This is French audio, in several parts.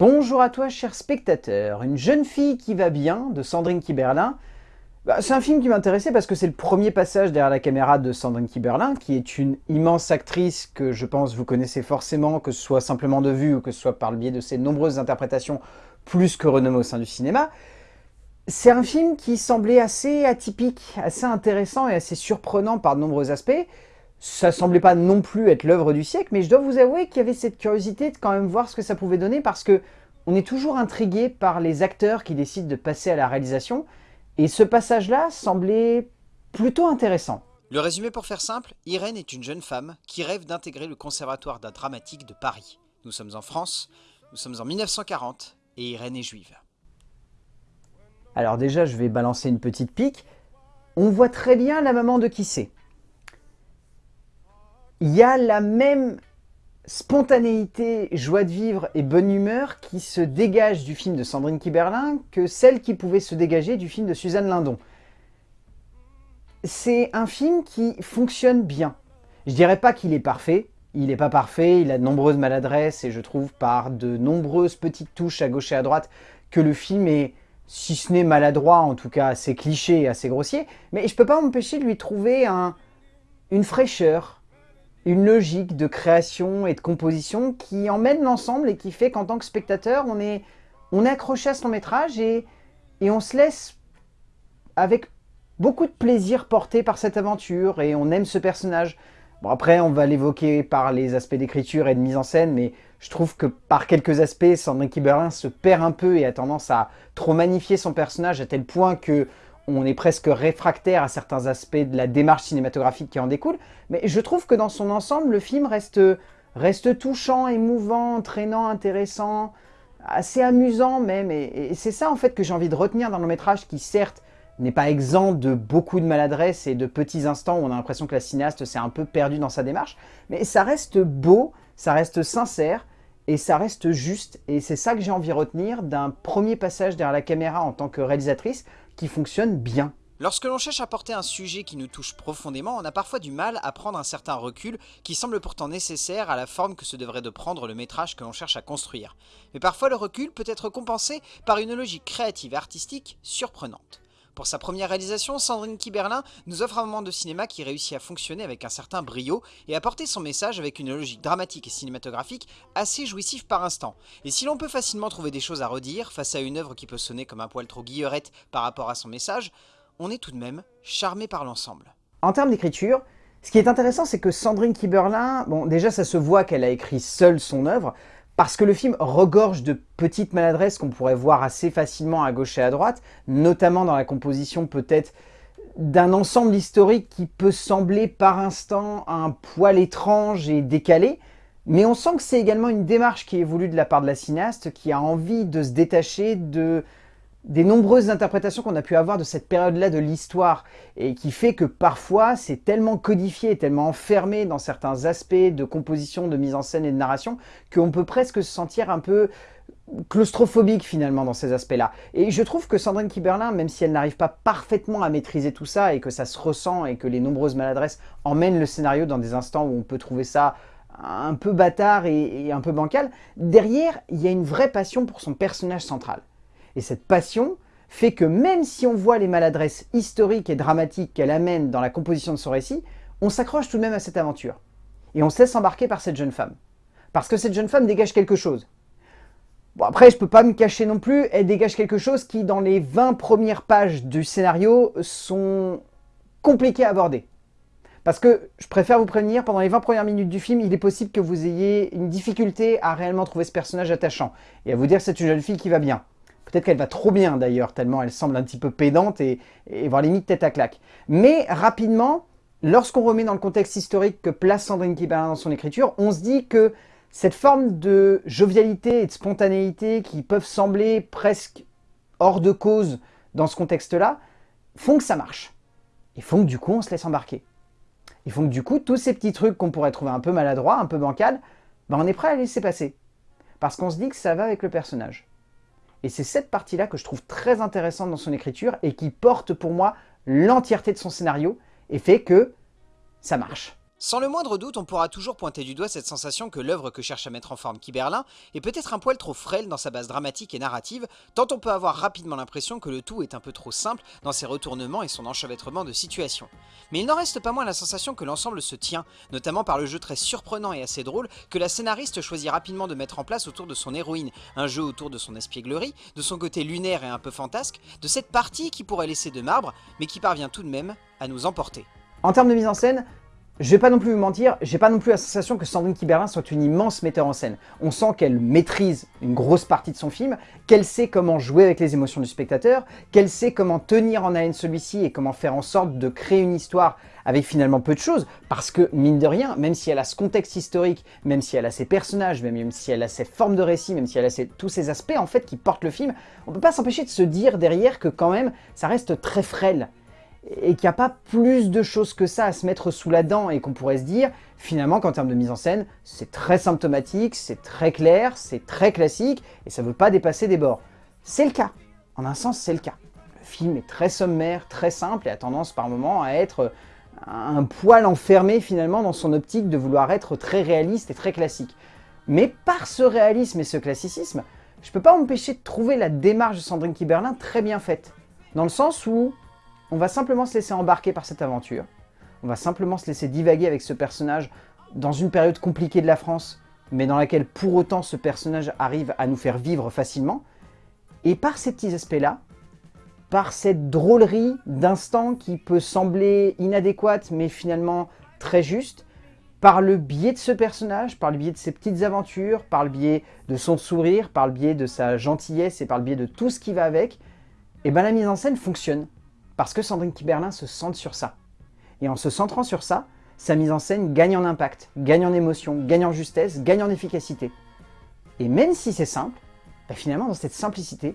Bonjour à toi, cher spectateur. Une jeune fille qui va bien, de Sandrine Kiberlin. Bah, c'est un film qui m'intéressait parce que c'est le premier passage derrière la caméra de Sandrine Kiberlin, qui est une immense actrice que je pense vous connaissez forcément, que ce soit simplement de vue ou que ce soit par le biais de ses nombreuses interprétations plus que renommées au sein du cinéma. C'est un film qui semblait assez atypique, assez intéressant et assez surprenant par de nombreux aspects ça semblait pas non plus être l'œuvre du siècle, mais je dois vous avouer qu'il y avait cette curiosité de quand même voir ce que ça pouvait donner, parce que on est toujours intrigué par les acteurs qui décident de passer à la réalisation, et ce passage-là semblait plutôt intéressant. Le résumé pour faire simple, Irène est une jeune femme qui rêve d'intégrer le conservatoire d'art dramatique de Paris. Nous sommes en France, nous sommes en 1940, et Irène est juive. Alors déjà, je vais balancer une petite pique. On voit très bien la maman de qui c'est il y a la même spontanéité, joie de vivre et bonne humeur qui se dégage du film de Sandrine Kiberlin que celle qui pouvait se dégager du film de Suzanne Lindon. C'est un film qui fonctionne bien. Je dirais pas qu'il est parfait, il n'est pas parfait, il a de nombreuses maladresses et je trouve par de nombreuses petites touches à gauche et à droite que le film est, si ce n'est maladroit, en tout cas assez cliché et assez grossier, mais je peux pas m'empêcher de lui trouver un, une fraîcheur, une logique de création et de composition qui emmène l'ensemble et qui fait qu'en tant que spectateur, on est, on est accroché à son métrage et, et on se laisse avec beaucoup de plaisir porté par cette aventure et on aime ce personnage. Bon après, on va l'évoquer par les aspects d'écriture et de mise en scène, mais je trouve que par quelques aspects, Sandrine Kiberlin se perd un peu et a tendance à trop magnifier son personnage à tel point que on est presque réfractaire à certains aspects de la démarche cinématographique qui en découle, mais je trouve que dans son ensemble, le film reste, touchant, émouvant, entraînant, intéressant, assez amusant même, et, c'est ça en fait que j'ai envie de retenir dans le métrage qui certes n'est pas exempt de beaucoup de maladresse et de petits instants où on a l'impression que la cinéaste s'est un peu perdue dans sa démarche, mais ça reste beau, ça reste sincère, et ça reste juste, et c'est ça que j'ai envie de retenir d'un premier passage derrière la caméra en tant que réalisatrice, qui fonctionne bien. Lorsque l'on cherche à porter un sujet qui nous touche profondément, on a parfois du mal à prendre un certain recul qui semble pourtant nécessaire à la forme que se devrait de prendre le métrage que l'on cherche à construire. Mais parfois le recul peut être compensé par une logique créative et artistique surprenante. Pour sa première réalisation, Sandrine Kiberlin nous offre un moment de cinéma qui réussit à fonctionner avec un certain brio et à porter son message avec une logique dramatique et cinématographique assez jouissive par instant. Et si l'on peut facilement trouver des choses à redire face à une œuvre qui peut sonner comme un poil trop guillerette par rapport à son message, on est tout de même charmé par l'ensemble. En termes d'écriture, ce qui est intéressant, c'est que Sandrine Kiberlin, bon déjà ça se voit qu'elle a écrit seule son œuvre, parce que le film regorge de petites maladresses qu'on pourrait voir assez facilement à gauche et à droite, notamment dans la composition peut-être d'un ensemble historique qui peut sembler par instant un poil étrange et décalé, mais on sent que c'est également une démarche qui est voulue de la part de la cinéaste, qui a envie de se détacher de des nombreuses interprétations qu'on a pu avoir de cette période-là de l'histoire et qui fait que parfois c'est tellement codifié, tellement enfermé dans certains aspects de composition, de mise en scène et de narration qu'on peut presque se sentir un peu claustrophobique finalement dans ces aspects-là. Et je trouve que Sandrine Kiberlin, même si elle n'arrive pas parfaitement à maîtriser tout ça et que ça se ressent et que les nombreuses maladresses emmènent le scénario dans des instants où on peut trouver ça un peu bâtard et, et un peu bancal, derrière, il y a une vraie passion pour son personnage central. Et cette passion fait que même si on voit les maladresses historiques et dramatiques qu'elle amène dans la composition de son récit, on s'accroche tout de même à cette aventure. Et on se laisse embarquer par cette jeune femme. Parce que cette jeune femme dégage quelque chose. Bon après, je peux pas me cacher non plus, elle dégage quelque chose qui, dans les 20 premières pages du scénario, sont compliquées à aborder. Parce que, je préfère vous prévenir, pendant les 20 premières minutes du film, il est possible que vous ayez une difficulté à réellement trouver ce personnage attachant. Et à vous dire que c'est une jeune fille qui va bien. Peut-être qu'elle va trop bien d'ailleurs, tellement elle semble un petit peu pédante et, et voire limite tête à claque. Mais rapidement, lorsqu'on remet dans le contexte historique que place Sandrine Kiberlin dans son écriture, on se dit que cette forme de jovialité et de spontanéité qui peuvent sembler presque hors de cause dans ce contexte-là, font que ça marche. Et font que du coup, on se laisse embarquer. Ils font que du coup, tous ces petits trucs qu'on pourrait trouver un peu maladroits, un peu bancal, ben on est prêt à les laisser passer. Parce qu'on se dit que ça va avec le personnage. Et c'est cette partie-là que je trouve très intéressante dans son écriture et qui porte pour moi l'entièreté de son scénario et fait que ça marche. Sans le moindre doute, on pourra toujours pointer du doigt cette sensation que l'œuvre que cherche à mettre en forme Kiberlin est peut-être un poil trop frêle dans sa base dramatique et narrative, tant on peut avoir rapidement l'impression que le tout est un peu trop simple dans ses retournements et son enchevêtrement de situations. Mais il n'en reste pas moins la sensation que l'ensemble se tient, notamment par le jeu très surprenant et assez drôle que la scénariste choisit rapidement de mettre en place autour de son héroïne, un jeu autour de son espièglerie, de son côté lunaire et un peu fantasque, de cette partie qui pourrait laisser de marbre, mais qui parvient tout de même à nous emporter. En termes de mise en scène, je vais pas non plus vous mentir, j'ai pas non plus la sensation que Sandrine Kiberlin soit une immense metteur en scène. On sent qu'elle maîtrise une grosse partie de son film, qu'elle sait comment jouer avec les émotions du spectateur, qu'elle sait comment tenir en haleine celui-ci et comment faire en sorte de créer une histoire avec finalement peu de choses, parce que, mine de rien, même si elle a ce contexte historique, même si elle a ses personnages, même si elle a ses formes de récit, même si elle a tous ces aspects en fait qui portent le film, on peut pas s'empêcher de se dire derrière que quand même, ça reste très frêle et qu'il n'y a pas plus de choses que ça à se mettre sous la dent et qu'on pourrait se dire finalement qu'en termes de mise en scène, c'est très symptomatique, c'est très clair, c'est très classique et ça ne veut pas dépasser des bords. C'est le cas. En un sens, c'est le cas. Le film est très sommaire, très simple et a tendance par moments à être un poil enfermé finalement dans son optique de vouloir être très réaliste et très classique. Mais par ce réalisme et ce classicisme, je ne peux pas m'empêcher de trouver la démarche de Sandrine Kiberlin très bien faite. Dans le sens où on va simplement se laisser embarquer par cette aventure. On va simplement se laisser divaguer avec ce personnage dans une période compliquée de la France, mais dans laquelle pour autant ce personnage arrive à nous faire vivre facilement. Et par ces petits aspects-là, par cette drôlerie d'instant qui peut sembler inadéquate mais finalement très juste, par le biais de ce personnage, par le biais de ses petites aventures, par le biais de son sourire, par le biais de sa gentillesse et par le biais de tout ce qui va avec, et eh ben la mise en scène fonctionne. Parce que Sandrine Kiberlin se centre sur ça. Et en se centrant sur ça, sa mise en scène gagne en impact, gagne en émotion, gagne en justesse, gagne en efficacité. Et même si c'est simple, bah finalement dans cette simplicité,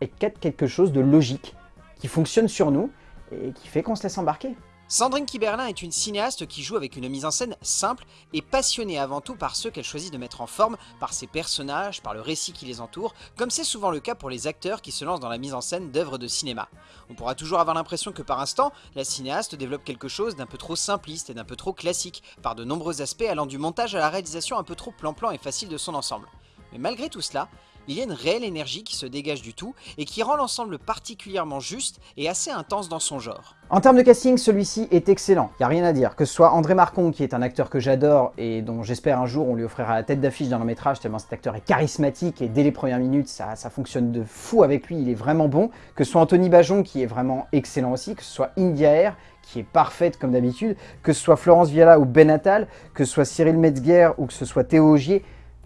est quelque chose de logique, qui fonctionne sur nous et qui fait qu'on se laisse embarquer. Sandrine Kiberlin est une cinéaste qui joue avec une mise en scène simple et passionnée avant tout par ceux qu'elle choisit de mettre en forme, par ses personnages, par le récit qui les entoure, comme c'est souvent le cas pour les acteurs qui se lancent dans la mise en scène d'œuvres de cinéma. On pourra toujours avoir l'impression que par instant, la cinéaste développe quelque chose d'un peu trop simpliste et d'un peu trop classique, par de nombreux aspects allant du montage à la réalisation un peu trop plan-plan et facile de son ensemble. Mais malgré tout cela, il y a une réelle énergie qui se dégage du tout et qui rend l'ensemble particulièrement juste et assez intense dans son genre. En termes de casting, celui-ci est excellent, il n'y a rien à dire. Que ce soit André Marcon, qui est un acteur que j'adore et dont j'espère un jour on lui offrira la tête d'affiche dans le métrage tellement cet acteur est charismatique et dès les premières minutes ça, ça fonctionne de fou avec lui, il est vraiment bon. Que ce soit Anthony Bajon qui est vraiment excellent aussi, que ce soit India Air qui est parfaite comme d'habitude, que ce soit Florence Viala ou Ben Attal, que ce soit Cyril Metzger ou que ce soit Théo Augier,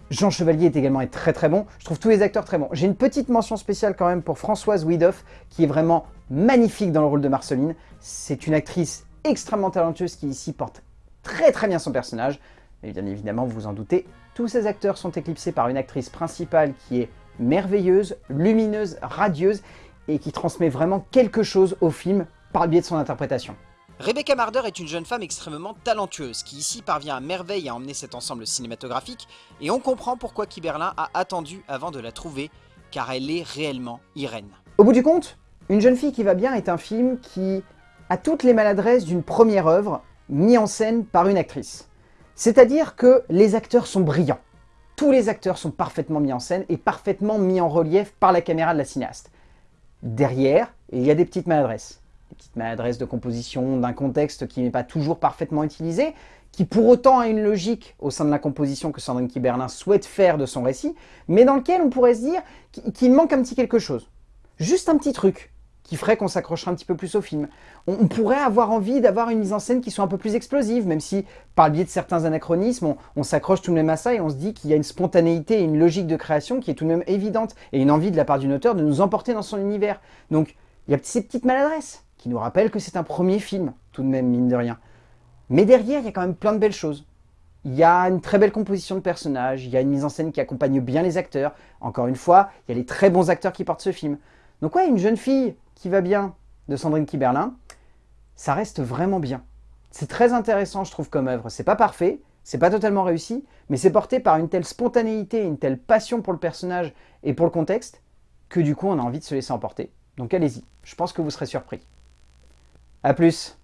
Jean Chevalier est également très très bon. Je trouve tous les acteurs très bons. J'ai une petite mention spéciale quand même pour Françoise Widoff, qui est vraiment magnifique dans le rôle de Marceline. C'est une actrice extrêmement talentueuse qui ici porte très très bien son personnage. Mais bien évidemment, vous vous en doutez, tous ces acteurs sont éclipsés par une actrice principale qui est merveilleuse, lumineuse, radieuse et qui transmet vraiment quelque chose au film par le biais de son interprétation. Rebecca Marder est une jeune femme extrêmement talentueuse, qui ici parvient à merveille à emmener cet ensemble cinématographique, et on comprend pourquoi Kiberlin a attendu avant de la trouver, car elle est réellement Irène. Au bout du compte, Une jeune fille qui va bien est un film qui a toutes les maladresses d'une première œuvre mise en scène par une actrice. C'est-à-dire que les acteurs sont brillants. Tous les acteurs sont parfaitement mis en scène et parfaitement mis en relief par la caméra de la cinéaste. Derrière, il y a des petites maladresses des petites maladresses de composition, d'un contexte qui n'est pas toujours parfaitement utilisé, qui pour autant a une logique au sein de la composition que Sandrine Kiberlin souhaite faire de son récit, mais dans lequel on pourrait se dire qu'il manque un petit quelque chose. Juste un petit truc qui ferait qu'on s'accrocherait un petit peu plus au film. On, pourrait avoir envie d'avoir une mise en scène qui soit un peu plus explosive, même si par le biais de certains anachronismes, on, s'accroche tout de même à ça et on se dit qu'il y a une spontanéité et une logique de création qui est tout de même évidente, et une envie de la part d'une auteur de nous emporter dans son univers. Donc il y a ces petites maladresses qui nous rappelle que c'est un premier film, tout de même, mine de rien. Mais derrière, il y a quand même plein de belles choses. Il y a une très belle composition de personnages, il y a une mise en scène qui accompagne bien les acteurs. Encore une fois, il y a les très bons acteurs qui portent ce film. Donc ouais, une jeune fille qui va bien de Sandrine Kiberlin, ça reste vraiment bien. C'est très intéressant, je trouve, comme œuvre. C'est pas parfait, c'est pas totalement réussi, mais c'est porté par une telle spontanéité, une telle passion pour le personnage et pour le contexte, que du coup, on a envie de se laisser emporter. Donc allez-y, je pense que vous serez surpris. A plus